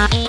Oh,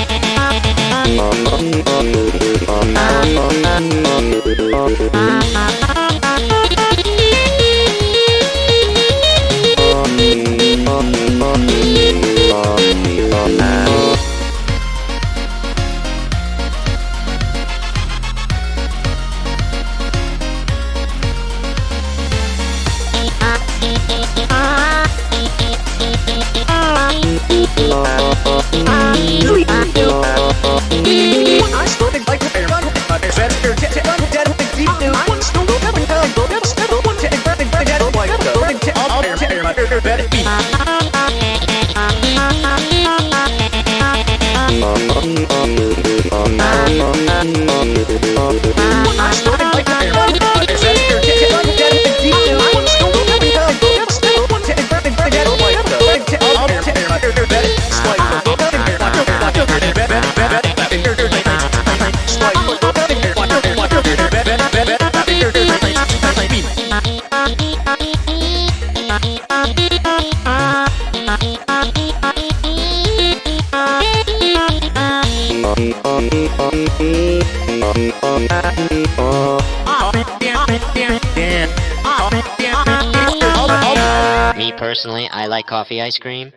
Thank you. Beep, beep, beep. Me personally, I like coffee ice cream.